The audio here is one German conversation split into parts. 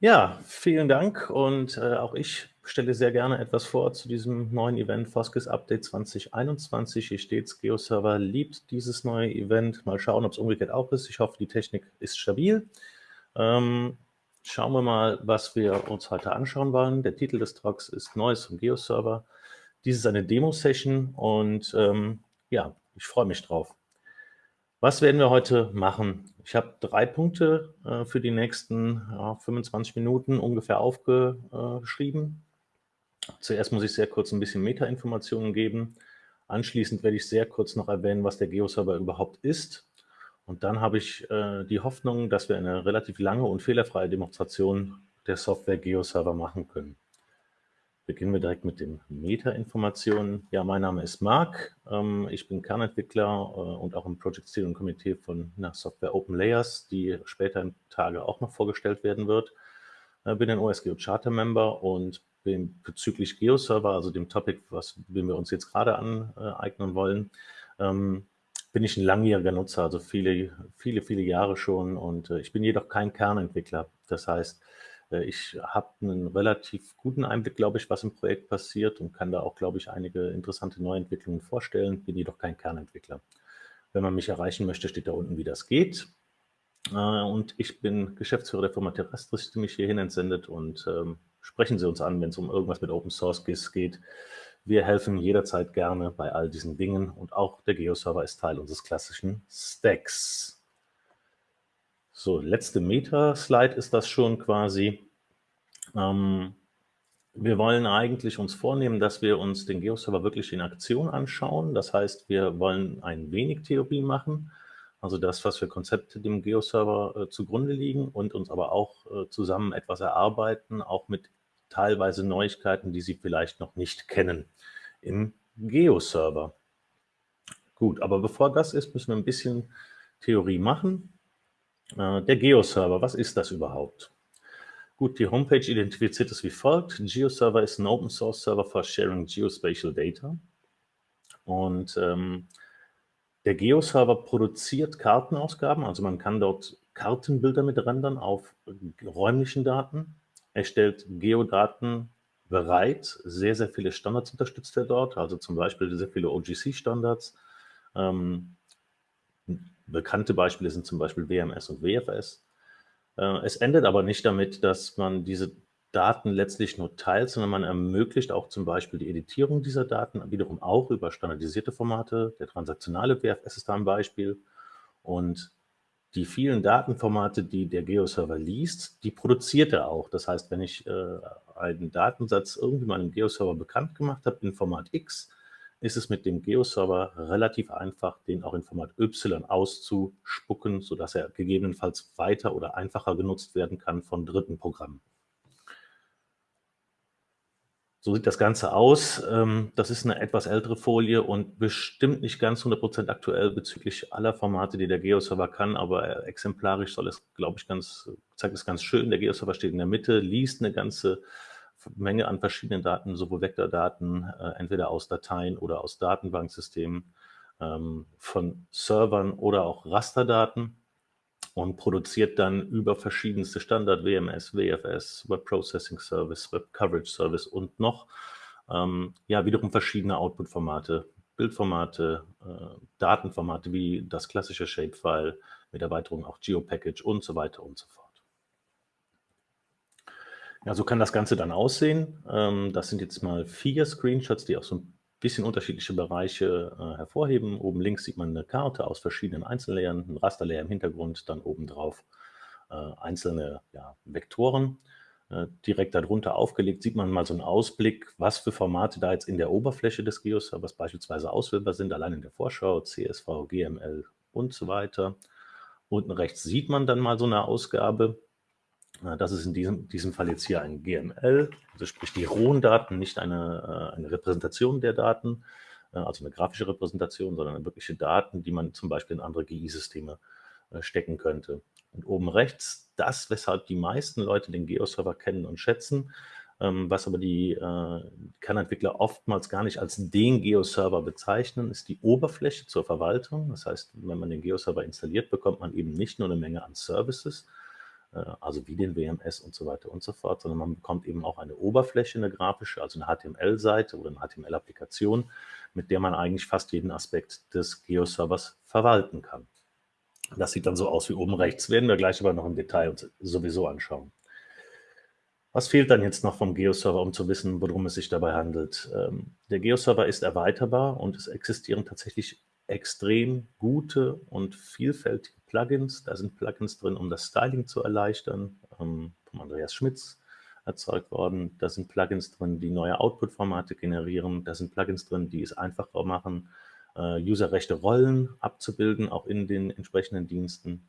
Ja, vielen Dank und äh, auch ich stelle sehr gerne etwas vor zu diesem neuen Event Foskis Update 2021. Hier steht's, GeoServer liebt dieses neue Event. Mal schauen, ob es umgekehrt auch ist. Ich hoffe, die Technik ist stabil. Ähm, schauen wir mal, was wir uns heute anschauen wollen. Der Titel des Talks ist Neues vom GeoServer. Dies ist eine Demo-Session und ähm, ja, ich freue mich drauf. Was werden wir heute machen? Ich habe drei Punkte äh, für die nächsten ja, 25 Minuten ungefähr aufgeschrieben. Zuerst muss ich sehr kurz ein bisschen Metainformationen geben. Anschließend werde ich sehr kurz noch erwähnen, was der Geoserver überhaupt ist. Und dann habe ich äh, die Hoffnung, dass wir eine relativ lange und fehlerfreie Demonstration der Software Geoserver machen können. Beginnen wir direkt mit den Meta-Informationen. Ja, mein Name ist Marc. Ähm, ich bin Kernentwickler äh, und auch im Project Steering Komitee von einer Software Open Layers, die später in Tage auch noch vorgestellt werden wird. Äh, bin ein OSGeo Charter Member und bin bezüglich GeoServer, also dem Topic, was wir uns jetzt gerade aneignen wollen, ähm, bin ich ein langjähriger Nutzer, also viele, viele, viele Jahre schon und äh, ich bin jedoch kein Kernentwickler. Das heißt, ich habe einen relativ guten Einblick, glaube ich, was im Projekt passiert und kann da auch, glaube ich, einige interessante Neuentwicklungen vorstellen, bin jedoch kein Kernentwickler. Wenn man mich erreichen möchte, steht da unten, wie das geht. Äh, und ich bin Geschäftsführer der Firma Terrestris, die mich hierhin entsendet und ähm, sprechen Sie uns an, wenn es um irgendwas mit Open Source geht. Wir helfen jederzeit gerne bei all diesen Dingen und auch der Geo-Server ist Teil unseres klassischen Stacks. So, letzte Meta-Slide ist das schon quasi. Ähm, wir wollen eigentlich uns vornehmen, dass wir uns den Geoserver wirklich in Aktion anschauen. Das heißt, wir wollen ein wenig Theorie machen, also das, was für Konzepte dem Geoserver äh, zugrunde liegen und uns aber auch äh, zusammen etwas erarbeiten, auch mit teilweise Neuigkeiten, die Sie vielleicht noch nicht kennen im Geoserver. Gut, aber bevor das ist, müssen wir ein bisschen Theorie machen. Äh, der Geo-Server, was ist das überhaupt? Gut, die Homepage identifiziert es wie folgt. GeoServer ist ein Open-Source-Server for Sharing Geospatial Data. Und ähm, der Geo-Server produziert Kartenausgaben, also man kann dort Kartenbilder mit rendern auf räumlichen Daten. Er stellt Geodaten bereit. Sehr, sehr viele Standards unterstützt er dort, also zum Beispiel sehr viele OGC-Standards. Ähm, Bekannte Beispiele sind zum Beispiel WMS und WFS. Äh, es endet aber nicht damit, dass man diese Daten letztlich nur teilt, sondern man ermöglicht auch zum Beispiel die Editierung dieser Daten wiederum auch über standardisierte Formate. Der transaktionale WFS ist da ein Beispiel. Und die vielen Datenformate, die der Geoserver liest, die produziert er auch. Das heißt, wenn ich äh, einen Datensatz irgendwie meinem Geoserver bekannt gemacht habe in Format X, ist es mit dem Geo-Server relativ einfach, den auch in Format Y auszuspucken, sodass er gegebenenfalls weiter oder einfacher genutzt werden kann von dritten Programmen. So sieht das Ganze aus. Ähm, das ist eine etwas ältere Folie und bestimmt nicht ganz 100% aktuell bezüglich aller Formate, die der Geo-Server kann, aber exemplarisch soll es, glaube ich, ganz, zeigt es ganz schön. Der Geo-Server steht in der Mitte, liest eine ganze Menge an verschiedenen Daten, sowohl Vektordaten, äh, entweder aus Dateien oder aus Datenbanksystemen, ähm, von Servern oder auch Rasterdaten und produziert dann über verschiedenste Standard, WMS, WFS, Web Processing Service, Web Coverage Service und noch ähm, ja wiederum verschiedene Output-Formate, Bildformate, äh, Datenformate wie das klassische Shapefile mit Erweiterung auch GeoPackage und so weiter und so fort. Ja, so kann das Ganze dann aussehen. Ähm, das sind jetzt mal vier Screenshots, die auch so ein bisschen unterschiedliche Bereiche äh, hervorheben. Oben links sieht man eine Karte aus verschiedenen Einzellayern, ein Rasterlayer im Hintergrund, dann obendrauf äh, einzelne ja, Vektoren. Äh, direkt darunter aufgelegt sieht man mal so einen Ausblick, was für Formate da jetzt in der Oberfläche des Geoservers beispielsweise auswählbar sind, allein in der Vorschau, CSV, GML und so weiter. Unten rechts sieht man dann mal so eine Ausgabe, das ist in diesem, diesem Fall jetzt hier ein GML, also sprich die rohen Daten, nicht eine, äh, eine Repräsentation der Daten, äh, also eine grafische Repräsentation, sondern wirkliche Daten, die man zum Beispiel in andere GI-Systeme äh, stecken könnte. Und oben rechts, das, weshalb die meisten Leute den Geo-Server kennen und schätzen, ähm, was aber die Kernentwickler oftmals gar nicht als den Geo-Server bezeichnen, ist die Oberfläche zur Verwaltung. Das heißt, wenn man den Geo-Server installiert, bekommt man eben nicht nur eine Menge an Services, also wie den WMS und so weiter und so fort, sondern man bekommt eben auch eine Oberfläche, eine grafische, also eine HTML-Seite oder eine HTML-Applikation, mit der man eigentlich fast jeden Aspekt des Geo-Servers verwalten kann. Das sieht dann so aus wie oben rechts, werden wir gleich aber noch im Detail uns sowieso anschauen. Was fehlt dann jetzt noch vom Geo-Server, um zu wissen, worum es sich dabei handelt? Ähm, der Geo-Server ist erweiterbar und es existieren tatsächlich extrem gute und vielfältige Plugins. Da sind Plugins drin, um das Styling zu erleichtern, ähm, von Andreas Schmitz erzeugt worden. Da sind Plugins drin, die neue Output-Formate generieren. Da sind Plugins drin, die es einfacher machen, äh, userrechte Rollen abzubilden, auch in den entsprechenden Diensten.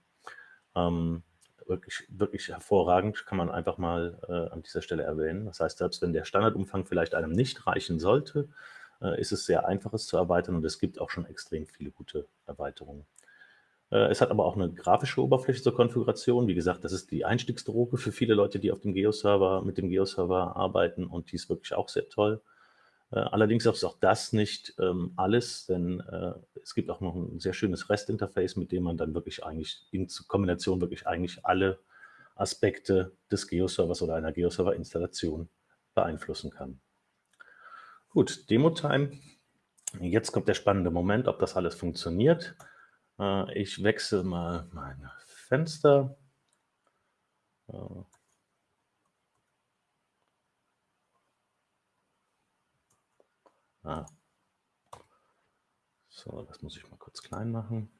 Ähm, wirklich, wirklich hervorragend, kann man einfach mal äh, an dieser Stelle erwähnen. Das heißt, selbst wenn der Standardumfang vielleicht einem nicht reichen sollte, ist es sehr einfach, es zu erweitern und es gibt auch schon extrem viele gute Erweiterungen. Äh, es hat aber auch eine grafische Oberfläche zur Konfiguration. Wie gesagt, das ist die Einstiegsdroge für viele Leute, die auf dem Geo-Server, mit dem Geo-Server arbeiten und die ist wirklich auch sehr toll. Äh, allerdings ist auch das nicht ähm, alles, denn äh, es gibt auch noch ein sehr schönes REST-Interface, mit dem man dann wirklich eigentlich in Kombination wirklich eigentlich alle Aspekte des Geo-Servers oder einer Geo-Server-Installation beeinflussen kann. Gut, Demo-Time. Jetzt kommt der spannende Moment, ob das alles funktioniert. Äh, ich wechsle mal mein Fenster. Äh, ah. So, das muss ich mal kurz klein machen.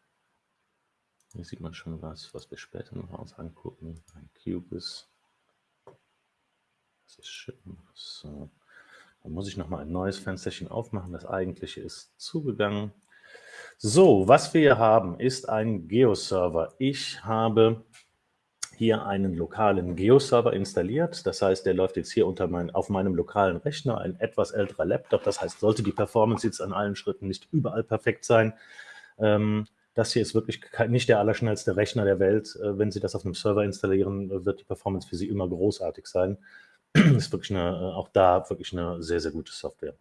Hier sieht man schon was, was wir später noch uns angucken. Ein Cubis. Das ist schön. So. Dann muss ich noch mal ein neues Fensterchen aufmachen. Das eigentliche ist zugegangen. So, was wir hier haben, ist ein Geo-Server. Ich habe hier einen lokalen Geo-Server installiert. Das heißt, der läuft jetzt hier unter mein, auf meinem lokalen Rechner, ein etwas älterer Laptop. Das heißt, sollte die Performance jetzt an allen Schritten nicht überall perfekt sein, ähm, das hier ist wirklich nicht der allerschnellste Rechner der Welt. Äh, wenn Sie das auf einem Server installieren, wird die Performance für Sie immer großartig sein. Ist wirklich eine, äh, auch da wirklich eine sehr, sehr gute Software.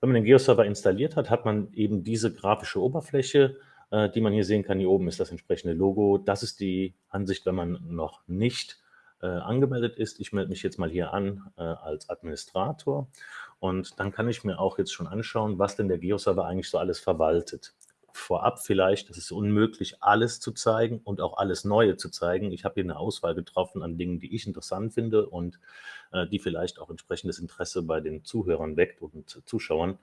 Wenn man den Geo-Server installiert hat, hat man eben diese grafische Oberfläche, äh, die man hier sehen kann. Hier oben ist das entsprechende Logo. Das ist die Ansicht, wenn man noch nicht äh, angemeldet ist. Ich melde mich jetzt mal hier an als Administrator und dann kann ich mir auch jetzt schon anschauen, was denn der Geo-Server eigentlich so alles verwaltet vorab vielleicht, das ist unmöglich, alles zu zeigen und auch alles Neue zu zeigen. Ich habe hier eine Auswahl getroffen an Dingen, die ich interessant finde und äh, die vielleicht auch entsprechendes Interesse bei den Zuhörern weckt und Zuschauern.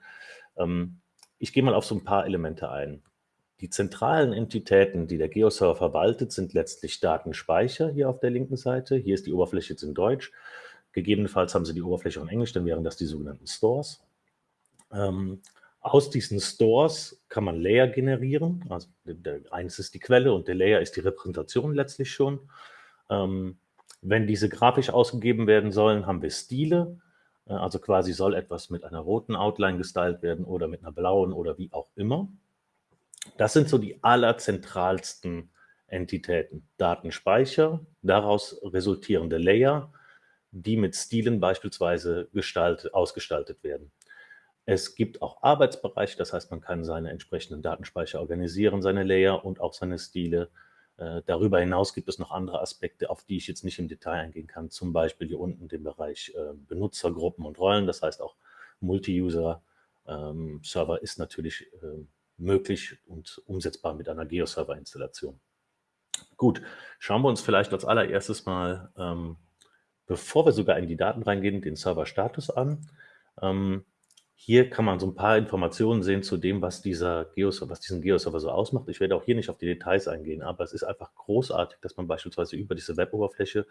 Ähm, ich gehe mal auf so ein paar Elemente ein. Die zentralen Entitäten, die der Geoserver verwaltet, sind letztlich Datenspeicher hier auf der linken Seite. Hier ist die Oberfläche jetzt in Deutsch. Gegebenenfalls haben Sie die Oberfläche in Englisch, dann wären das die sogenannten Stores. Ähm, aus diesen Stores kann man Layer generieren. Also der, eines ist die Quelle und der Layer ist die Repräsentation letztlich schon. Ähm, wenn diese grafisch ausgegeben werden sollen, haben wir Stile. Äh, also quasi soll etwas mit einer roten Outline gestylt werden oder mit einer blauen oder wie auch immer. Das sind so die allerzentralsten Entitäten. Datenspeicher, daraus resultierende Layer, die mit Stilen beispielsweise gestaltet, ausgestaltet werden. Es gibt auch Arbeitsbereiche, das heißt, man kann seine entsprechenden Datenspeicher organisieren, seine Layer und auch seine Stile. Äh, darüber hinaus gibt es noch andere Aspekte, auf die ich jetzt nicht im Detail eingehen kann, zum Beispiel hier unten den Bereich äh, Benutzergruppen und Rollen, das heißt auch Multi-User-Server ähm, ist natürlich äh, möglich und umsetzbar mit einer Geo-Server-Installation. Gut, schauen wir uns vielleicht als allererstes mal, ähm, bevor wir sogar in die Daten reingehen, den Server-Status an. Ähm, hier kann man so ein paar Informationen sehen zu dem, was, dieser Geos was diesen Geoserver so ausmacht. Ich werde auch hier nicht auf die Details eingehen, aber es ist einfach großartig, dass man beispielsweise über diese Web-Oberfläche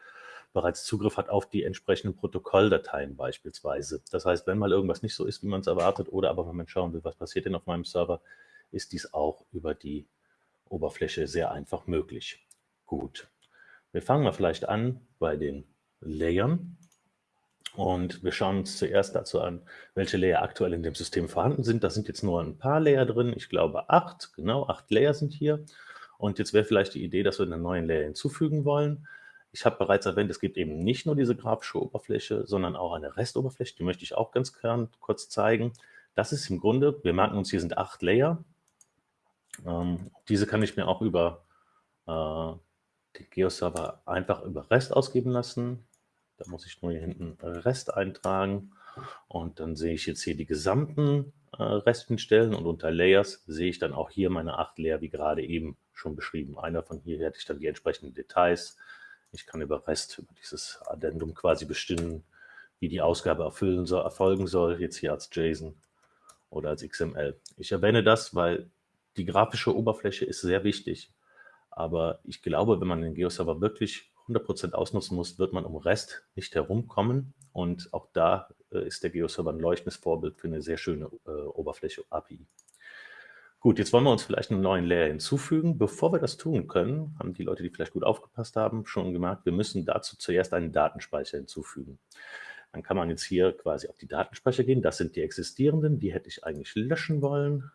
bereits Zugriff hat auf die entsprechenden Protokolldateien beispielsweise. Das heißt, wenn mal irgendwas nicht so ist, wie man es erwartet, oder aber wenn man schauen will, was passiert denn auf meinem Server, ist dies auch über die Oberfläche sehr einfach möglich. Gut, wir fangen mal vielleicht an bei den Layern. Und wir schauen uns zuerst dazu an, welche Layer aktuell in dem System vorhanden sind. Da sind jetzt nur ein paar Layer drin. Ich glaube acht, genau, acht Layer sind hier. Und jetzt wäre vielleicht die Idee, dass wir einen neuen Layer hinzufügen wollen. Ich habe bereits erwähnt, es gibt eben nicht nur diese grafische Oberfläche, sondern auch eine Restoberfläche. Die möchte ich auch ganz kurz zeigen. Das ist im Grunde, wir merken uns, hier sind acht Layer. Ähm, diese kann ich mir auch über äh, den Geo-Server einfach über REST ausgeben lassen. Da muss ich nur hier hinten REST eintragen und dann sehe ich jetzt hier die gesamten äh, REST-Schnittstellen und unter Layers sehe ich dann auch hier meine acht Layer, wie gerade eben schon beschrieben. Einer von hier hätte ich dann die entsprechenden Details. Ich kann über REST, über dieses Addendum quasi bestimmen, wie die Ausgabe erfüllen soll, erfolgen soll, jetzt hier als JSON oder als XML. Ich erwähne das, weil die grafische Oberfläche ist sehr wichtig. Aber ich glaube, wenn man den Geo-Server wirklich 100% ausnutzen muss, wird man um REST nicht herumkommen. Und auch da äh, ist der Geo-Server ein leuchtendes Vorbild für eine sehr schöne äh, Oberfläche API. Gut, jetzt wollen wir uns vielleicht einen neuen Layer hinzufügen. Bevor wir das tun können, haben die Leute, die vielleicht gut aufgepasst haben, schon gemerkt, wir müssen dazu zuerst einen Datenspeicher hinzufügen. Dann kann man jetzt hier quasi auf die Datenspeicher gehen. Das sind die existierenden, die hätte ich eigentlich löschen wollen.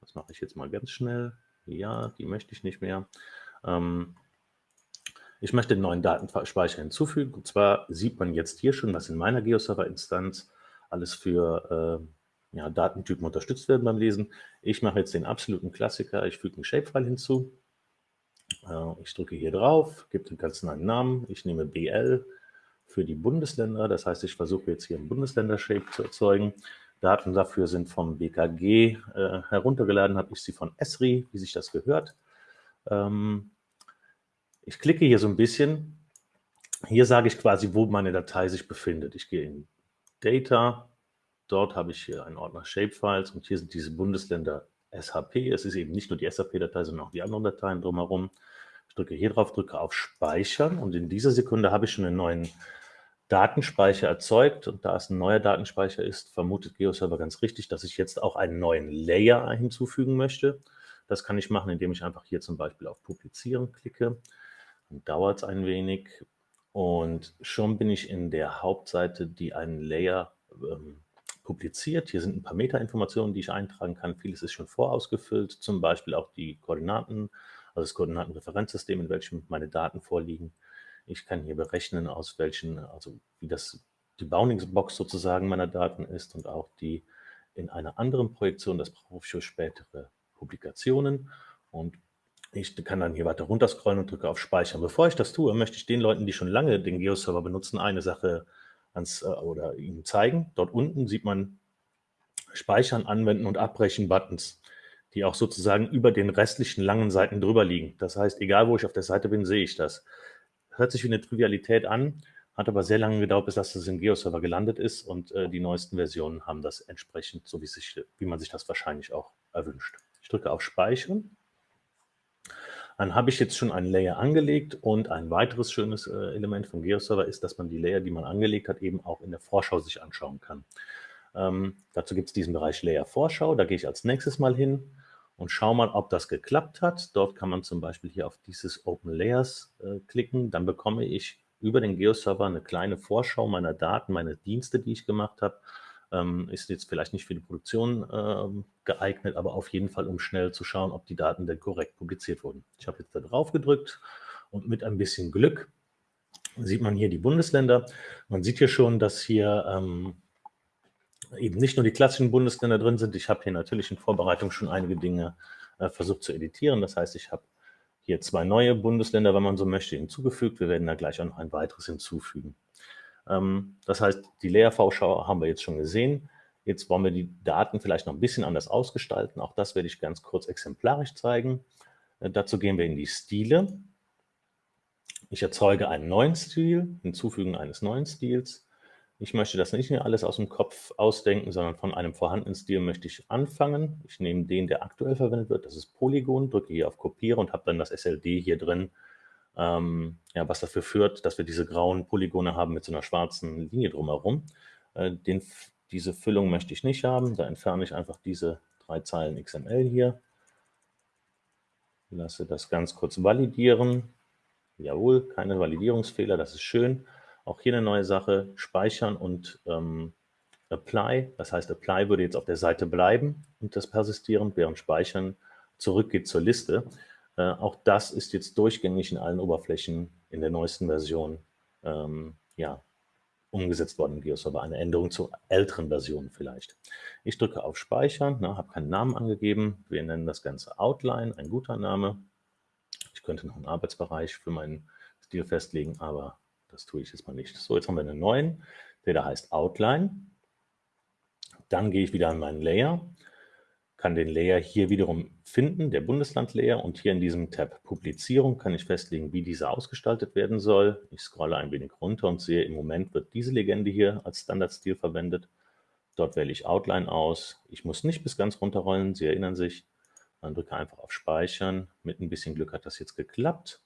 Das mache ich jetzt mal ganz schnell. Ja, die möchte ich nicht mehr. Ähm, ich möchte einen neuen Datenspeicher hinzufügen. Und zwar sieht man jetzt hier schon, was in meiner GeoServer-Instanz alles für äh, ja, Datentypen unterstützt werden beim Lesen. Ich mache jetzt den absoluten Klassiker. Ich füge einen Shapefile hinzu. Äh, ich drücke hier drauf, gebe den ganzen einen Namen. Ich nehme BL für die Bundesländer. Das heißt, ich versuche jetzt hier einen Bundesländer-Shape zu erzeugen. Daten dafür sind vom BKG äh, heruntergeladen, habe ich sie von Esri, wie sich das gehört. Ähm, ich klicke hier so ein bisschen. Hier sage ich quasi, wo meine Datei sich befindet. Ich gehe in Data. Dort habe ich hier einen Ordner Shapefiles und hier sind diese Bundesländer SHP. Es ist eben nicht nur die SHP-Datei, sondern auch die anderen Dateien drumherum. Ich drücke hier drauf, drücke auf Speichern und in dieser Sekunde habe ich schon einen neuen Datenspeicher erzeugt und da es ein neuer Datenspeicher ist, vermutet GeoServer ganz richtig, dass ich jetzt auch einen neuen Layer hinzufügen möchte. Das kann ich machen, indem ich einfach hier zum Beispiel auf Publizieren klicke dauert es ein wenig und schon bin ich in der Hauptseite, die einen Layer ähm, publiziert. Hier sind ein paar Metainformationen, die ich eintragen kann. Vieles ist schon vorausgefüllt, zum Beispiel auch die Koordinaten, also das Koordinatenreferenzsystem, in welchem meine Daten vorliegen. Ich kann hier berechnen, aus welchen, also wie das die Boundingsbox sozusagen meiner Daten ist und auch die in einer anderen Projektion, das brauche ich für spätere Publikationen. Und ich kann dann hier weiter runterscrollen und drücke auf Speichern. Bevor ich das tue, möchte ich den Leuten, die schon lange den Geo-Server benutzen, eine Sache ans, äh, oder ihnen zeigen. Dort unten sieht man Speichern, Anwenden und Abbrechen Buttons, die auch sozusagen über den restlichen langen Seiten drüber liegen. Das heißt, egal wo ich auf der Seite bin, sehe ich das. Hört sich wie eine Trivialität an, hat aber sehr lange gedauert, bis das im Geo-Server gelandet ist und äh, die neuesten Versionen haben das entsprechend, so wie, sich, wie man sich das wahrscheinlich auch erwünscht. Ich drücke auf Speichern dann habe ich jetzt schon einen Layer angelegt und ein weiteres schönes äh, Element vom GeoServer ist, dass man die Layer, die man angelegt hat, eben auch in der Vorschau sich anschauen kann. Ähm, dazu gibt es diesen Bereich Layer Vorschau, da gehe ich als nächstes mal hin und schaue mal, ob das geklappt hat. Dort kann man zum Beispiel hier auf dieses Open Layers äh, klicken, dann bekomme ich über den GeoServer eine kleine Vorschau meiner Daten, meine Dienste, die ich gemacht habe ähm, ist jetzt vielleicht nicht für die Produktion ähm, geeignet, aber auf jeden Fall, um schnell zu schauen, ob die Daten denn korrekt publiziert wurden. Ich habe jetzt da drauf gedrückt und mit ein bisschen Glück sieht man hier die Bundesländer. Man sieht hier schon, dass hier ähm, eben nicht nur die klassischen Bundesländer drin sind. Ich habe hier natürlich in Vorbereitung schon einige Dinge äh, versucht zu editieren. Das heißt, ich habe hier zwei neue Bundesländer, wenn man so möchte, hinzugefügt. Wir werden da gleich auch noch ein weiteres hinzufügen. Ähm, das heißt, die Leer-V-Schau haben wir jetzt schon gesehen. Jetzt wollen wir die Daten vielleicht noch ein bisschen anders ausgestalten. Auch das werde ich ganz kurz exemplarisch zeigen. Äh, dazu gehen wir in die Stile. Ich erzeuge einen neuen Stil, hinzufügen eines neuen Stils. Ich möchte das nicht mehr alles aus dem Kopf ausdenken, sondern von einem vorhandenen Stil möchte ich anfangen. Ich nehme den, der aktuell verwendet wird, das ist Polygon, drücke hier auf Kopiere und habe dann das SLD hier drin ähm, ja, was dafür führt, dass wir diese grauen Polygone haben mit so einer schwarzen Linie drumherum. Äh, den, diese Füllung möchte ich nicht haben, da entferne ich einfach diese drei Zeilen XML hier. Lasse das ganz kurz validieren. Jawohl, keine Validierungsfehler, das ist schön. Auch hier eine neue Sache, speichern und ähm, apply. Das heißt, apply würde jetzt auf der Seite bleiben und das persistieren, während speichern zurückgeht zur Liste. Äh, auch das ist jetzt durchgängig in allen Oberflächen in der neuesten Version ähm, ja, umgesetzt worden im GeoServer. Eine Änderung zur älteren Version vielleicht. Ich drücke auf Speichern, ne, habe keinen Namen angegeben. Wir nennen das Ganze Outline, ein guter Name. Ich könnte noch einen Arbeitsbereich für meinen Stil festlegen, aber das tue ich jetzt mal nicht. So, jetzt haben wir einen neuen, der da heißt Outline. Dann gehe ich wieder an meinen Layer, kann den Layer hier wiederum finden, der Bundesland-Layer, und hier in diesem Tab Publizierung kann ich festlegen, wie dieser ausgestaltet werden soll. Ich scrolle ein wenig runter und sehe, im Moment wird diese Legende hier als Standardstil verwendet. Dort wähle ich Outline aus. Ich muss nicht bis ganz runterrollen, Sie erinnern sich. Dann drücke einfach auf Speichern. Mit ein bisschen Glück hat das jetzt geklappt.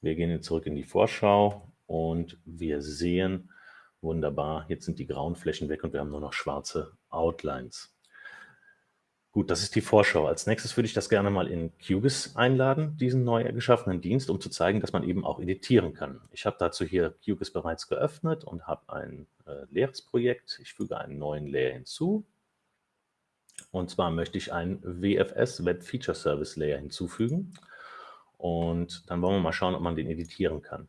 Wir gehen jetzt zurück in die Vorschau und wir sehen, wunderbar, jetzt sind die grauen Flächen weg und wir haben nur noch schwarze Outlines. Gut, das ist die Vorschau. Als nächstes würde ich das gerne mal in QGIS einladen, diesen neu geschaffenen Dienst, um zu zeigen, dass man eben auch editieren kann. Ich habe dazu hier QGIS bereits geöffnet und habe ein äh, leeres Projekt. Ich füge einen neuen Layer hinzu. Und zwar möchte ich einen WFS Web Feature Service Layer hinzufügen. Und dann wollen wir mal schauen, ob man den editieren kann.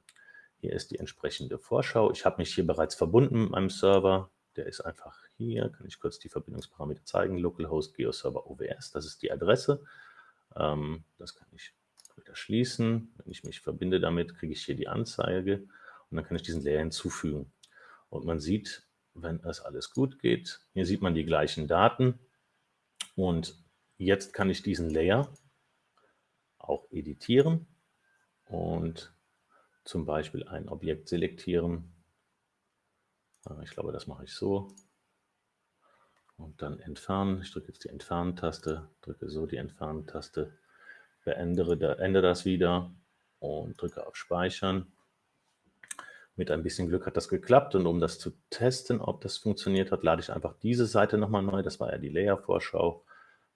Hier ist die entsprechende Vorschau. Ich habe mich hier bereits verbunden mit meinem Server. Der ist einfach hier, kann ich kurz die Verbindungsparameter zeigen, localhost geoserver OWS, das ist die Adresse. Ähm, das kann ich wieder schließen. Wenn ich mich verbinde damit, kriege ich hier die Anzeige und dann kann ich diesen Layer hinzufügen. Und man sieht, wenn es alles gut geht, hier sieht man die gleichen Daten und jetzt kann ich diesen Layer auch editieren und zum Beispiel ein Objekt selektieren. Äh, ich glaube, das mache ich so und dann entfernen. Ich drücke jetzt die Entfernen-Taste, drücke so die Entfernen-Taste, beende das wieder und drücke auf Speichern. Mit ein bisschen Glück hat das geklappt und um das zu testen, ob das funktioniert hat, lade ich einfach diese Seite nochmal neu. Das war ja die Layer-Vorschau.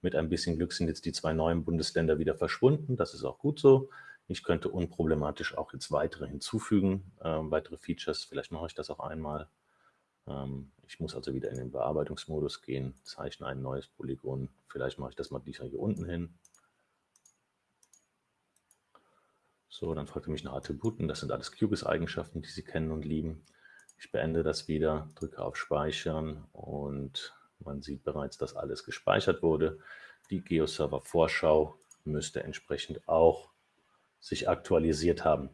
Mit ein bisschen Glück sind jetzt die zwei neuen Bundesländer wieder verschwunden. Das ist auch gut so. Ich könnte unproblematisch auch jetzt weitere hinzufügen, äh, weitere Features. Vielleicht mache ich das auch einmal. Ähm, ich muss also wieder in den Bearbeitungsmodus gehen, zeichne ein neues Polygon. Vielleicht mache ich das mal dieser hier unten hin. So, dann fragt er mich nach Attributen. Das sind alles QGIS-Eigenschaften, die Sie kennen und lieben. Ich beende das wieder, drücke auf Speichern und man sieht bereits, dass alles gespeichert wurde. Die GeoServer-Vorschau müsste entsprechend auch sich aktualisiert haben.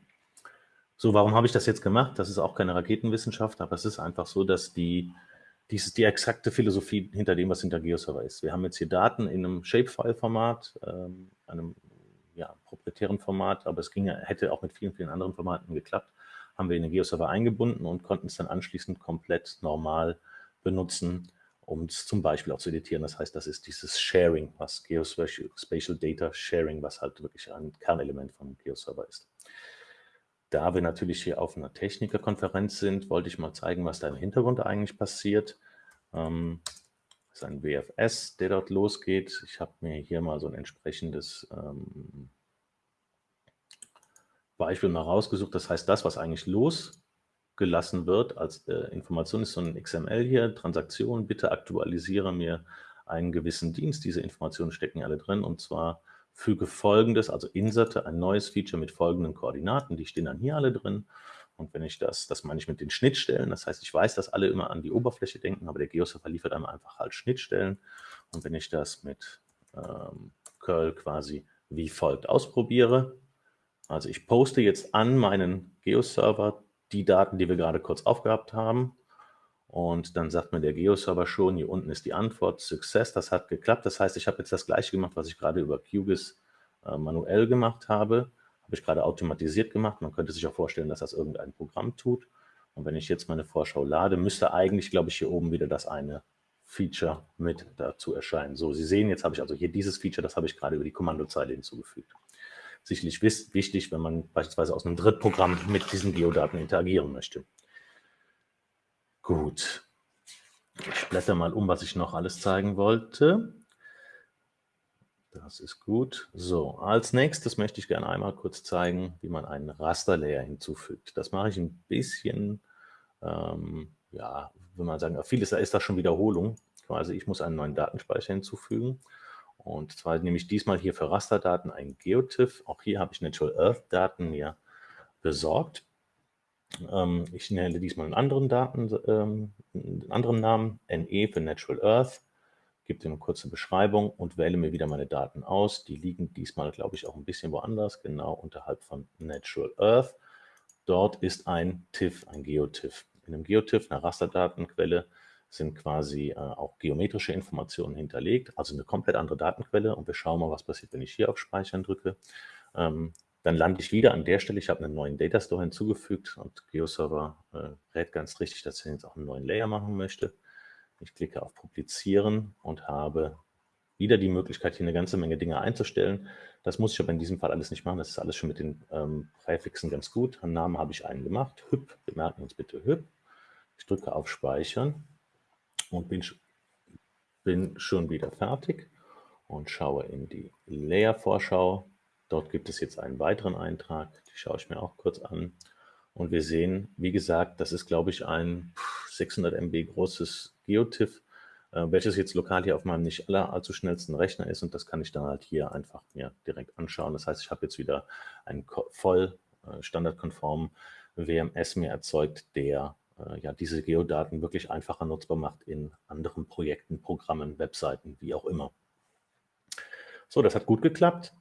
So, warum habe ich das jetzt gemacht? Das ist auch keine Raketenwissenschaft, aber es ist einfach so, dass die, dies ist die exakte Philosophie hinter dem, was hinter GeoServer ist. Wir haben jetzt hier Daten in einem Shapefile-Format, ähm, einem ja, proprietären Format, aber es ging, hätte auch mit vielen, vielen anderen Formaten geklappt, haben wir in den GeoServer eingebunden und konnten es dann anschließend komplett normal benutzen, um es zum Beispiel auch zu editieren. Das heißt, das ist dieses Sharing, was Geospatial Data Sharing, was halt wirklich ein Kernelement von GeoServer ist. Da wir natürlich hier auf einer Technikerkonferenz sind, wollte ich mal zeigen, was da im Hintergrund eigentlich passiert. Ähm, das ist ein WFS, der dort losgeht. Ich habe mir hier mal so ein entsprechendes ähm, Beispiel mal rausgesucht. Das heißt, das, was eigentlich losgelassen wird als äh, Information, ist so ein XML hier, Transaktion, bitte aktualisiere mir einen gewissen Dienst. Diese Informationen stecken alle drin und zwar füge folgendes, also inserte ein neues Feature mit folgenden Koordinaten, die stehen dann hier alle drin. Und wenn ich das, das meine ich mit den Schnittstellen, das heißt, ich weiß, dass alle immer an die Oberfläche denken, aber der Geoserver liefert einem einfach halt Schnittstellen. Und wenn ich das mit ähm, curl quasi wie folgt ausprobiere, also ich poste jetzt an meinen Geoserver die Daten, die wir gerade kurz aufgehabt haben, und dann sagt mir der Geo-Server schon, hier unten ist die Antwort, Success, das hat geklappt. Das heißt, ich habe jetzt das gleiche gemacht, was ich gerade über QGIS äh, manuell gemacht habe. Habe ich gerade automatisiert gemacht. Man könnte sich auch vorstellen, dass das irgendein Programm tut. Und wenn ich jetzt meine Vorschau lade, müsste eigentlich, glaube ich, hier oben wieder das eine Feature mit dazu erscheinen. So, Sie sehen, jetzt habe ich also hier dieses Feature, das habe ich gerade über die Kommandozeile hinzugefügt. Sicherlich wichtig, wenn man beispielsweise aus einem Drittprogramm mit diesen Geodaten interagieren möchte. Gut. Ich blätter mal um, was ich noch alles zeigen wollte. Das ist gut. So, als nächstes möchte ich gerne einmal kurz zeigen, wie man einen Rasterlayer hinzufügt. Das mache ich ein bisschen, ähm, ja, wenn man sagen, vieles da ist das schon Wiederholung. Quasi, ich muss einen neuen Datenspeicher hinzufügen. Und zwar nehme ich diesmal hier für Rasterdaten ein GeoTIFF. Auch hier habe ich Natural Earth Daten mir besorgt. Ähm, ich nenne diesmal einen anderen Daten, ähm, einen anderen Namen, NE für Natural Earth. gebe dem eine kurze Beschreibung und wähle mir wieder meine Daten aus. Die liegen diesmal, glaube ich, auch ein bisschen woanders, genau unterhalb von Natural Earth. Dort ist ein TIFF, ein GeoTIFF. In einem GeoTIFF, einer Rasterdatenquelle, sind quasi äh, auch geometrische Informationen hinterlegt, also eine komplett andere Datenquelle. Und wir schauen mal, was passiert, wenn ich hier auf Speichern drücke. Ähm, dann lande ich wieder an der Stelle. Ich habe einen neuen Data Store hinzugefügt und GeoServer äh, rät ganz richtig, dass ich jetzt auch einen neuen Layer machen möchte. Ich klicke auf Publizieren und habe wieder die Möglichkeit, hier eine ganze Menge Dinge einzustellen. Das muss ich aber in diesem Fall alles nicht machen. Das ist alles schon mit den ähm, Präfixen ganz gut. Einen Namen habe ich einen gemacht. Hüb, wir merken uns bitte Hüb. Ich drücke auf Speichern und bin, bin schon wieder fertig und schaue in die Layer-Vorschau. Dort gibt es jetzt einen weiteren Eintrag, die schaue ich mir auch kurz an. Und wir sehen, wie gesagt, das ist, glaube ich, ein 600 MB großes GeoTIFF, äh, welches jetzt lokal hier auf meinem nicht aller allzu schnellsten Rechner ist. Und das kann ich dann halt hier einfach mir direkt anschauen. Das heißt, ich habe jetzt wieder einen voll äh, standardkonformen WMS mir erzeugt, der äh, ja, diese Geodaten wirklich einfacher nutzbar macht in anderen Projekten, Programmen, Webseiten, wie auch immer. So, das hat gut geklappt.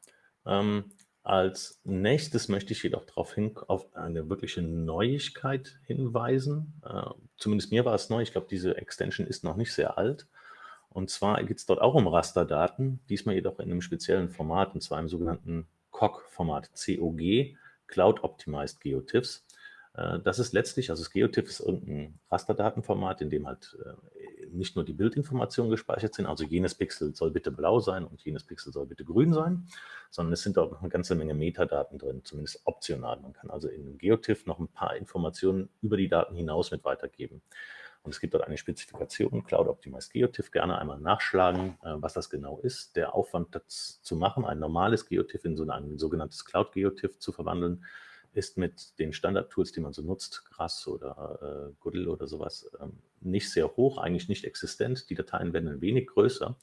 Ähm, als nächstes möchte ich jedoch darauf hin, auf eine wirkliche Neuigkeit hinweisen. Äh, zumindest mir war es neu. Ich glaube, diese Extension ist noch nicht sehr alt. Und zwar geht es dort auch um Rasterdaten, diesmal jedoch in einem speziellen Format, und zwar im sogenannten COG-Format, COG, Cloud Optimized GeoTIFFs. Äh, das ist letztlich, also das GeoTIFF ist irgendein Rasterdatenformat, in dem halt äh, nicht nur die Bildinformationen gespeichert sind, also jenes Pixel soll bitte blau sein und jenes Pixel soll bitte grün sein, sondern es sind auch noch eine ganze Menge Metadaten drin, zumindest optional. Man kann also in einem GeoTIFF noch ein paar Informationen über die Daten hinaus mit weitergeben. Und es gibt dort eine Spezifikation, Cloud Optimized GeoTIFF, gerne einmal nachschlagen, äh, was das genau ist. Der Aufwand, das zu machen, ein normales GeoTIFF in so ein sogenanntes Cloud GeoTIFF zu verwandeln, ist mit den Standard-Tools, die man so nutzt, Grass oder äh, Goodle oder sowas, ähm, nicht sehr hoch, eigentlich nicht existent. Die Dateien werden ein wenig größer.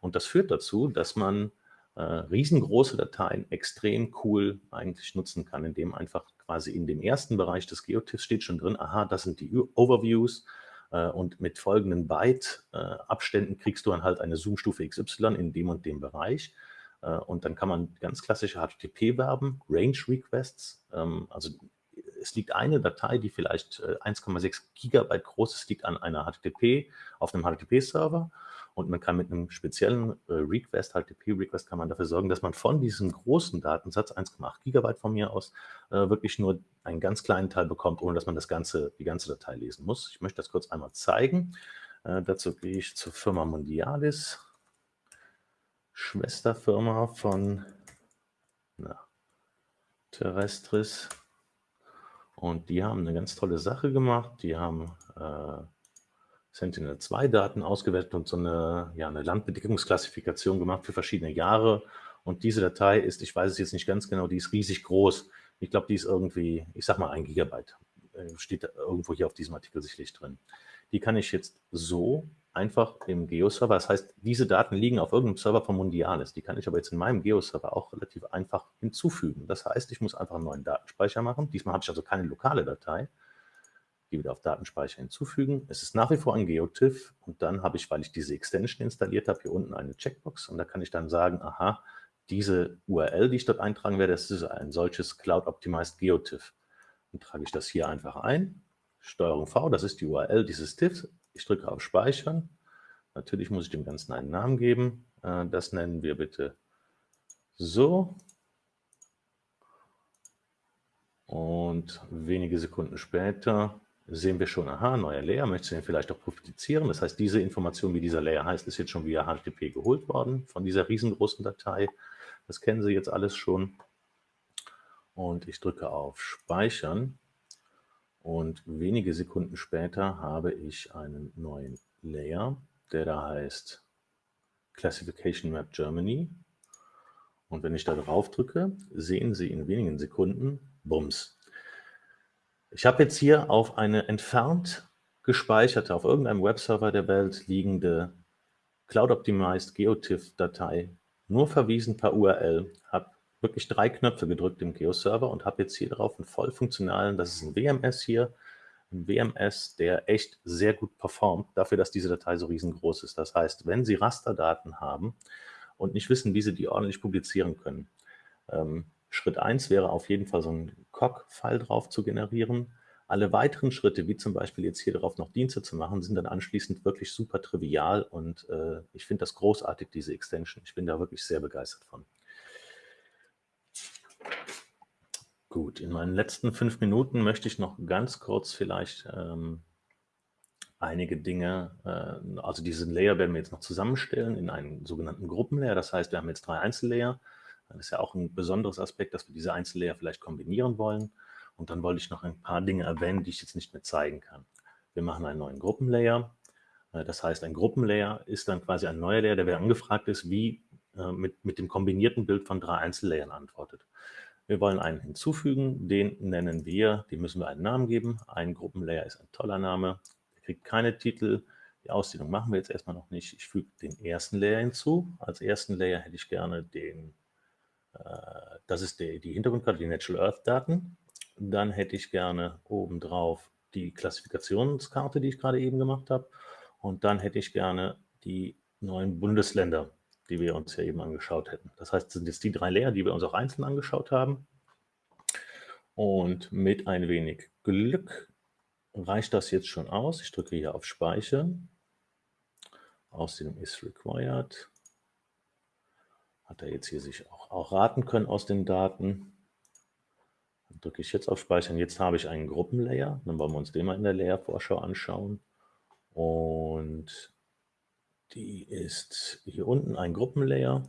Und das führt dazu, dass man äh, riesengroße Dateien extrem cool eigentlich nutzen kann, indem einfach quasi in dem ersten Bereich des Geotiffs steht schon drin, aha, das sind die Overviews, äh, und mit folgenden Byte-Abständen kriegst du dann halt eine Zoom-Stufe XY in dem und dem Bereich. Äh, und dann kann man ganz klassische HTTP-Verben, Range-Requests, ähm, also es liegt eine Datei, die vielleicht 1,6 äh, Gigabyte groß ist, liegt an einer HTTP, auf einem HTTP-Server und man kann mit einem speziellen äh, Request, HTTP-Request, kann man dafür sorgen, dass man von diesem großen Datensatz, 1,8 Gigabyte von mir aus, wirklich nur einen ganz kleinen Teil bekommt, ohne dass man das ganze, die ganze Datei lesen muss. Ich möchte das kurz einmal zeigen. Dazu gehe ich zur Firma Mondialis Schwesterfirma von na, Terrestris. Und die haben eine ganz tolle Sache gemacht. Die haben äh, Sentinel-2-Daten ausgewertet und so eine, ja, eine Landbedeckungsklassifikation gemacht für verschiedene Jahre. Und diese Datei ist, ich weiß es jetzt nicht ganz genau, die ist riesig groß. Ich glaube, die ist irgendwie, ich sag mal, ein Gigabyte. Äh, steht irgendwo hier auf diesem Artikel sicherlich drin. Die kann ich jetzt so einfach im Geo-Server. Das heißt, diese Daten liegen auf irgendeinem Server von Mundialis. Die kann ich aber jetzt in meinem Geo-Server auch relativ einfach hinzufügen. Das heißt, ich muss einfach einen neuen Datenspeicher machen. Diesmal habe ich also keine lokale Datei. Gehe wieder auf Datenspeicher hinzufügen. Es ist nach wie vor ein GeoTIFF und dann habe ich, weil ich diese Extension installiert habe, hier unten eine Checkbox und da kann ich dann sagen, aha, diese URL, die ich dort eintragen werde, das ist ein solches Cloud-Optimized GeoTIFF. Dann trage ich das hier einfach ein. Steuerung V, das ist die URL dieses TIFFs. Ich drücke auf Speichern. Natürlich muss ich dem Ganzen einen Namen geben. Äh, das nennen wir bitte so. Und wenige Sekunden später sehen wir schon, aha, neuer Layer, möchte ich den vielleicht auch publizieren. Das heißt, diese Information, wie dieser Layer heißt, ist jetzt schon via HTTP geholt worden von dieser riesengroßen Datei. Das kennen Sie jetzt alles schon. Und ich drücke auf Speichern. Und wenige Sekunden später habe ich einen neuen Layer, der da heißt Classification Map Germany. Und wenn ich da drauf drücke, sehen Sie in wenigen Sekunden, bums. Ich habe jetzt hier auf eine entfernt gespeicherte, auf irgendeinem Webserver der Welt liegende Cloud-Optimized GeoTIFF-Datei nur verwiesen per URL, habe wirklich drei Knöpfe gedrückt im Geo-Server und habe jetzt hier drauf einen voll funktionalen, das ist ein WMS hier, ein WMS, der echt sehr gut performt, dafür, dass diese Datei so riesengroß ist. Das heißt, wenn Sie Rasterdaten haben und nicht wissen, wie Sie die ordentlich publizieren können, ähm, Schritt 1 wäre auf jeden Fall so ein COG-File drauf zu generieren. Alle weiteren Schritte, wie zum Beispiel jetzt hier drauf noch Dienste zu machen, sind dann anschließend wirklich super trivial und äh, ich finde das großartig, diese Extension. Ich bin da wirklich sehr begeistert von. Gut, in meinen letzten fünf Minuten möchte ich noch ganz kurz vielleicht ähm, einige Dinge, äh, also diesen Layer werden wir jetzt noch zusammenstellen in einen sogenannten Gruppenlayer. Das heißt, wir haben jetzt drei Einzellayer. Das ist ja auch ein besonderes Aspekt, dass wir diese Einzellayer vielleicht kombinieren wollen. Und dann wollte ich noch ein paar Dinge erwähnen, die ich jetzt nicht mehr zeigen kann. Wir machen einen neuen Gruppenlayer. Äh, das heißt, ein Gruppenlayer ist dann quasi ein neuer Layer, der wieder angefragt ist, wie äh, mit, mit dem kombinierten Bild von drei Einzellayern antwortet. Wir wollen einen hinzufügen, den nennen wir, dem müssen wir einen Namen geben. Ein Gruppenlayer ist ein toller Name, der kriegt keine Titel. Die Ausdehnung machen wir jetzt erstmal noch nicht. Ich füge den ersten Layer hinzu. Als ersten Layer hätte ich gerne den, äh, das ist die, die Hintergrundkarte, die Natural Earth Daten. Dann hätte ich gerne obendrauf die Klassifikationskarte, die ich gerade eben gemacht habe. Und dann hätte ich gerne die neuen Bundesländer die wir uns ja eben angeschaut hätten. Das heißt, sind jetzt die drei Layer, die wir uns auch einzeln angeschaut haben. Und mit ein wenig Glück reicht das jetzt schon aus. Ich drücke hier auf Speichern. Außerdem ist required. Hat er jetzt hier sich auch, auch raten können aus den Daten. Dann drücke ich jetzt auf Speichern. Jetzt habe ich einen Gruppenlayer. Dann wollen wir uns den mal in der Layer-Vorschau anschauen. Und die ist hier unten ein Gruppenlayer.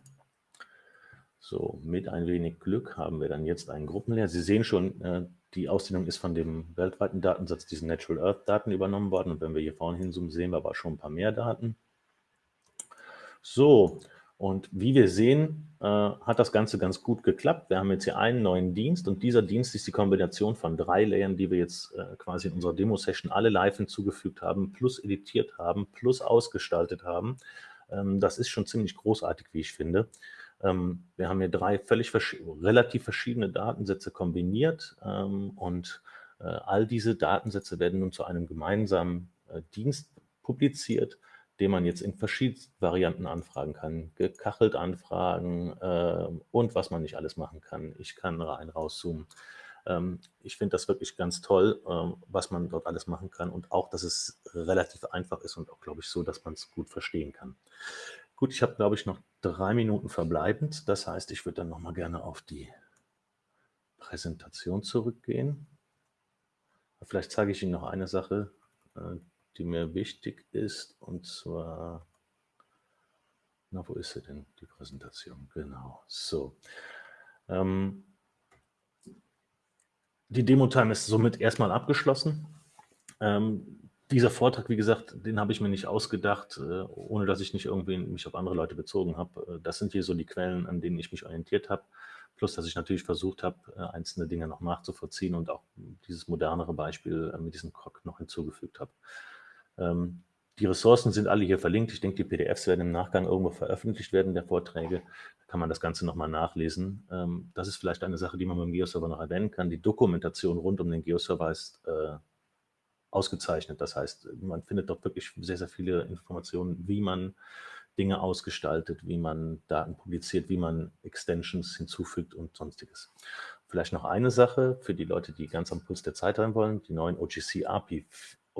So, mit ein wenig Glück haben wir dann jetzt einen Gruppenlayer. Sie sehen schon, äh, die Ausdehnung ist von dem weltweiten Datensatz, diesen Natural Earth Daten übernommen worden. Und wenn wir hier vorne hinzoomen, sehen wir aber schon ein paar mehr Daten. So, und wie wir sehen, äh, hat das Ganze ganz gut geklappt. Wir haben jetzt hier einen neuen Dienst und dieser Dienst ist die Kombination von drei Layern, die wir jetzt äh, quasi in unserer Demo-Session alle live hinzugefügt haben, plus editiert haben, plus ausgestaltet haben. Ähm, das ist schon ziemlich großartig, wie ich finde. Ähm, wir haben hier drei völlig vers relativ verschiedene Datensätze kombiniert ähm, und äh, all diese Datensätze werden nun zu einem gemeinsamen äh, Dienst publiziert, den man jetzt in verschiedensten Varianten anfragen kann. Gekachelt anfragen äh, und was man nicht alles machen kann. Ich kann rein, rauszoomen. Ähm, ich finde das wirklich ganz toll, äh, was man dort alles machen kann und auch, dass es relativ einfach ist und auch, glaube ich, so, dass man es gut verstehen kann. Gut, ich habe, glaube ich, noch drei Minuten verbleibend. Das heißt, ich würde dann noch mal gerne auf die Präsentation zurückgehen. Vielleicht zeige ich Ihnen noch eine Sache, äh, die mir wichtig ist, und zwar, na, wo ist sie denn, die Präsentation? Genau, so. Ähm, die Demo-Time ist somit erstmal abgeschlossen. Ähm, dieser Vortrag, wie gesagt, den habe ich mir nicht ausgedacht, äh, ohne dass ich nicht irgendwie mich auf andere Leute bezogen habe. Äh, das sind hier so die Quellen, an denen ich mich orientiert habe. Plus, dass ich natürlich versucht habe, äh, einzelne Dinge noch nachzuvollziehen und auch dieses modernere Beispiel mit diesem Krog noch hinzugefügt habe. Ähm, die Ressourcen sind alle hier verlinkt. Ich denke, die PDFs werden im Nachgang irgendwo veröffentlicht werden, der Vorträge. Da kann man das Ganze nochmal nachlesen. Ähm, das ist vielleicht eine Sache, die man beim Geoserver noch erwähnen kann. Die Dokumentation rund um den Geoserver ist äh, ausgezeichnet. Das heißt, man findet dort wirklich sehr, sehr viele Informationen, wie man Dinge ausgestaltet, wie man Daten publiziert, wie man Extensions hinzufügt und sonstiges. Vielleicht noch eine Sache für die Leute, die ganz am Puls der Zeit sein wollen. Die neuen OGC API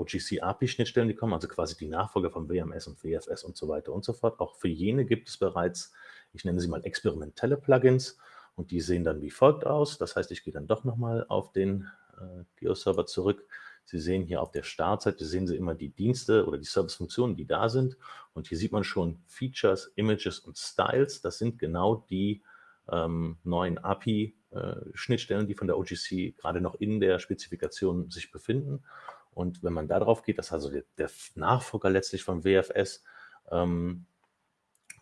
OGC-API-Schnittstellen, die kommen, also quasi die Nachfolger von WMS und WFS und so weiter und so fort. Auch für jene gibt es bereits, ich nenne sie mal experimentelle Plugins und die sehen dann wie folgt aus. Das heißt, ich gehe dann doch nochmal auf den äh, Geo-Server zurück. Sie sehen hier auf der Startseite, sehen Sie immer die Dienste oder die Service-Funktionen, die da sind. Und hier sieht man schon Features, Images und Styles. Das sind genau die ähm, neuen API-Schnittstellen, äh, die von der OGC gerade noch in der Spezifikation sich befinden. Und wenn man da drauf geht, das ist also der, der Nachfolger letztlich von WFS. Ähm,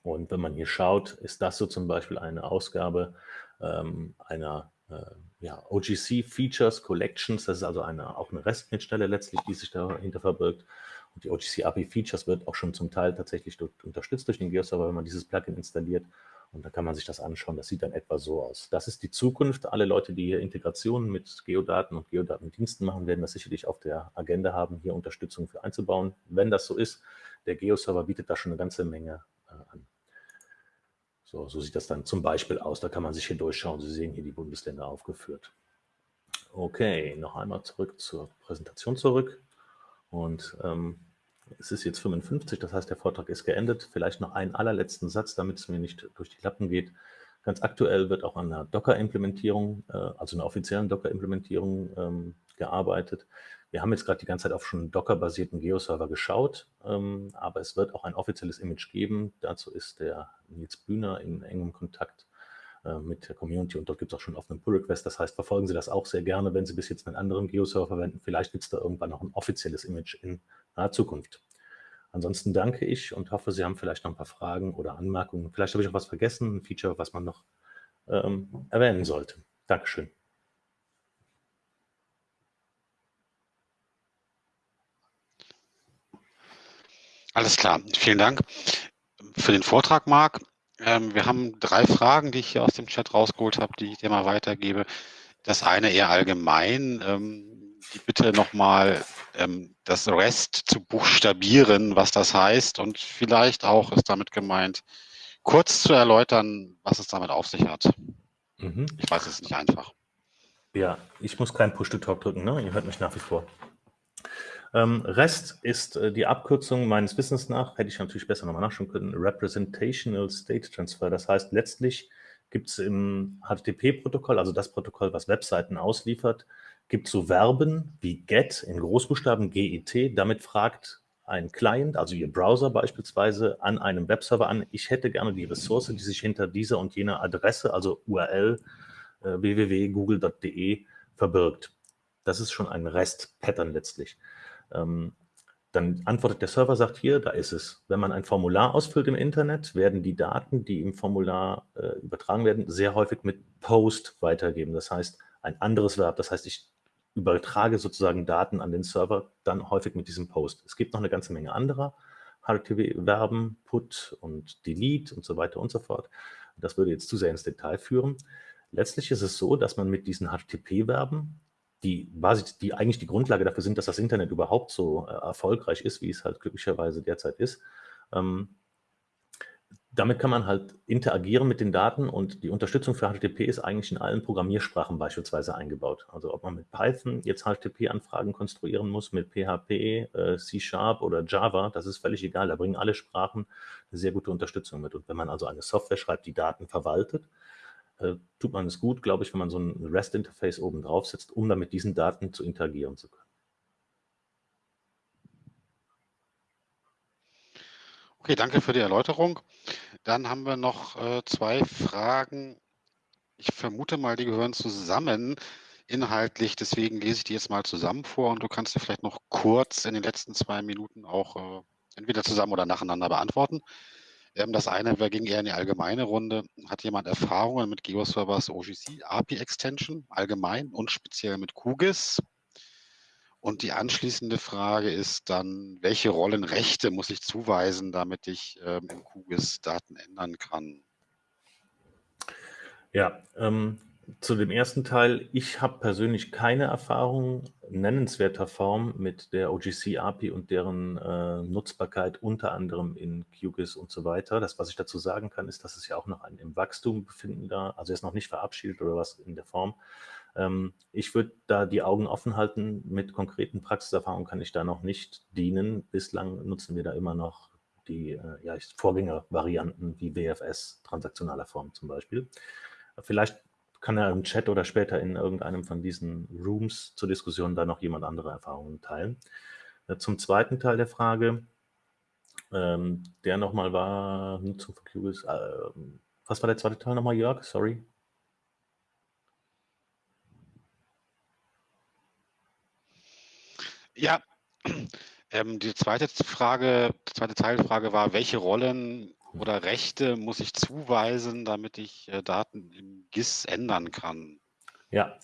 und wenn man hier schaut, ist das so zum Beispiel eine Ausgabe ähm, einer äh, ja, OGC Features Collections. Das ist also eine, auch eine REST-Schnittstelle letztlich, die sich dahinter verbirgt. Und die OGC API Features wird auch schon zum Teil tatsächlich durch, unterstützt durch den GeoServer, wenn man dieses Plugin installiert. Und da kann man sich das anschauen. Das sieht dann etwa so aus. Das ist die Zukunft. Alle Leute, die hier Integrationen mit Geodaten und Geodatendiensten machen, werden das sicherlich auf der Agenda haben, hier Unterstützung für einzubauen. Wenn das so ist, der Geo-Server bietet da schon eine ganze Menge äh, an. So, so sieht das dann zum Beispiel aus. Da kann man sich hier durchschauen. Sie sehen hier die Bundesländer aufgeführt. Okay, noch einmal zurück zur Präsentation zurück. Und ähm, es ist jetzt 55, das heißt, der Vortrag ist geendet. Vielleicht noch einen allerletzten Satz, damit es mir nicht durch die Lappen geht. Ganz aktuell wird auch an einer Docker-Implementierung, äh, also einer offiziellen Docker-Implementierung ähm, gearbeitet. Wir haben jetzt gerade die ganze Zeit auf schon Docker-basierten Geo-Server geschaut, ähm, aber es wird auch ein offizielles Image geben. Dazu ist der Nils Bühner in engem Kontakt äh, mit der Community und dort gibt es auch schon offenen Pull-Request. Das heißt, verfolgen Sie das auch sehr gerne, wenn Sie bis jetzt einen anderen Geo-Server verwenden. Vielleicht gibt es da irgendwann noch ein offizielles Image in naher Zukunft. Ansonsten danke ich und hoffe, Sie haben vielleicht noch ein paar Fragen oder Anmerkungen. Vielleicht habe ich auch was vergessen, ein Feature, was man noch ähm, erwähnen sollte. Dankeschön. Alles klar, vielen Dank für den Vortrag, Marc. Ähm, wir haben drei Fragen, die ich hier aus dem Chat rausgeholt habe, die ich dir mal weitergebe. Das eine eher allgemein. Ähm, die Bitte nochmal ähm, das REST zu buchstabieren, was das heißt und vielleicht auch ist damit gemeint, kurz zu erläutern, was es damit auf sich hat. Mhm. Ich weiß, es ist nicht einfach. Ja, ich muss keinen Push-to-Talk drücken, ne? Ihr hört mich nach wie vor. Ähm, REST ist äh, die Abkürzung meines Wissens nach, hätte ich natürlich besser nochmal nachschauen können, Representational State Transfer. Das heißt, letztlich gibt es im HTTP-Protokoll, also das Protokoll, was Webseiten ausliefert, gibt so Verben wie get in Großbuchstaben GET. Damit fragt ein Client, also Ihr Browser beispielsweise, an einem Webserver an, ich hätte gerne die Ressource, die sich hinter dieser und jener Adresse, also URL äh, www.google.de verbirgt. Das ist schon ein REST-Pattern letztlich. Ähm, dann antwortet der Server, sagt hier, da ist es. Wenn man ein Formular ausfüllt im Internet, werden die Daten, die im Formular äh, übertragen werden, sehr häufig mit Post weitergeben. Das heißt, ein anderes Verb. Das heißt, ich übertrage sozusagen Daten an den Server, dann häufig mit diesem Post. Es gibt noch eine ganze Menge anderer HTTP-Verben, Put und Delete und so weiter und so fort. Das würde jetzt zu sehr ins Detail führen. Letztlich ist es so, dass man mit diesen HTTP-Verben die, die eigentlich die Grundlage dafür sind, dass das Internet überhaupt so äh, erfolgreich ist, wie es halt glücklicherweise derzeit ist. Ähm, damit kann man halt interagieren mit den Daten und die Unterstützung für HTTP ist eigentlich in allen Programmiersprachen beispielsweise eingebaut. Also ob man mit Python jetzt HTTP-Anfragen konstruieren muss, mit PHP, äh, C-Sharp oder Java, das ist völlig egal. Da bringen alle Sprachen eine sehr gute Unterstützung mit. Und wenn man also eine Software schreibt, die Daten verwaltet, äh, tut man es gut, glaube ich, wenn man so ein REST-Interface oben drauf setzt, um dann mit diesen Daten zu interagieren zu können. Okay, danke für die Erläuterung. Dann haben wir noch äh, zwei Fragen. Ich vermute mal, die gehören zusammen inhaltlich. Deswegen lese ich die jetzt mal zusammen vor und du kannst sie vielleicht noch kurz in den letzten zwei Minuten auch äh, entweder zusammen oder nacheinander beantworten. Ähm, das eine ging eher in die allgemeine Runde. Hat jemand Erfahrungen mit GeoServers OGC API Extension allgemein und speziell mit QGIS? Und die anschließende Frage ist dann, welche Rollenrechte muss ich zuweisen, damit ich ähm, im QGIS Daten ändern kann? Ja, ähm, zu dem ersten Teil, ich habe persönlich keine Erfahrung nennenswerter Form mit der OGC API und deren äh, Nutzbarkeit unter anderem in QGIS und so weiter. Das, was ich dazu sagen kann, ist, dass es ja auch noch ein im Wachstum befindender, also er ist noch nicht verabschiedet oder was in der Form. Ähm, ich würde da die Augen offen halten. Mit konkreten Praxiserfahrungen kann ich da noch nicht dienen. Bislang nutzen wir da immer noch die äh, ja, Vorgängervarianten wie WFS, transaktionaler Form zum Beispiel. Vielleicht kann er im Chat oder später in irgendeinem von diesen Rooms zur Diskussion da noch jemand andere Erfahrungen teilen. Äh, zum zweiten Teil der Frage, ähm, der nochmal war, Nutzung von QGIS, äh, was war der zweite Teil nochmal, Jörg? Sorry. Ja, ähm, die zweite Frage, die zweite Teilfrage war, welche Rollen oder Rechte muss ich zuweisen, damit ich äh, Daten im GIS ändern kann? Ja,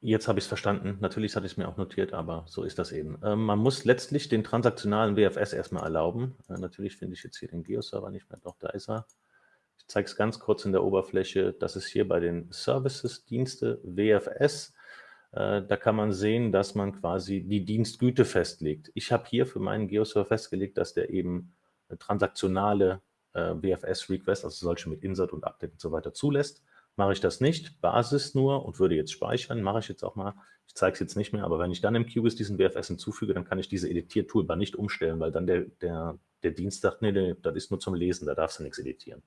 jetzt habe ich es verstanden. Natürlich hatte ich es mir auch notiert, aber so ist das eben. Ähm, man muss letztlich den transaktionalen WFS erstmal erlauben. Äh, natürlich finde ich jetzt hier den Geo-Server nicht mehr. Doch, da ist er. Ich zeige es ganz kurz in der Oberfläche. Das ist hier bei den Services, Dienste, WFS. Äh, da kann man sehen, dass man quasi die Dienstgüte festlegt. Ich habe hier für meinen Geoserver festgelegt, dass der eben transaktionale äh, WFS-Requests, also solche mit Insert und Update und so weiter zulässt. Mache ich das nicht, Basis nur und würde jetzt speichern, mache ich jetzt auch mal. Ich zeige es jetzt nicht mehr, aber wenn ich dann im QGIS diesen WFS hinzufüge, dann kann ich diese Editier-Toolbar nicht umstellen, weil dann der, der, der Dienst sagt, nee, nee, das ist nur zum Lesen, da darfst du nichts editieren.